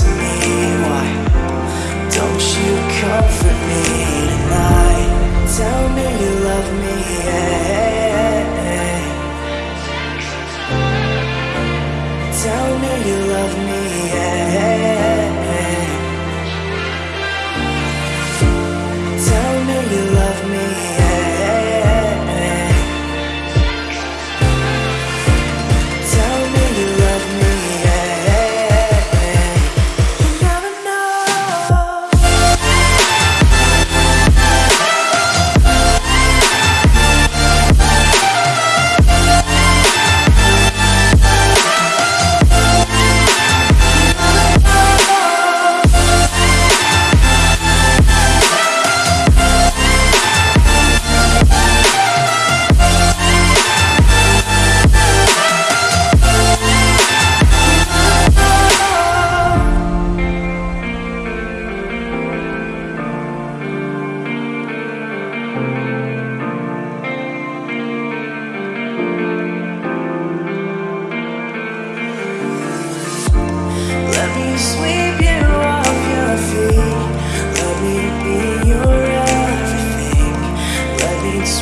to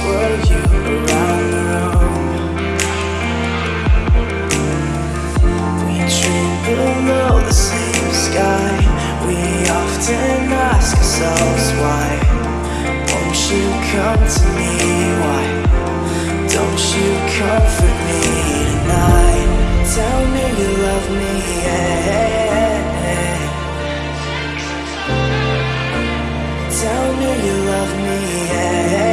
Swirl you around the room. We dream below the same sky. We often ask ourselves why. Won't you come to me? Why don't you comfort me tonight? Tell me you love me. yeah. Tell me you love me.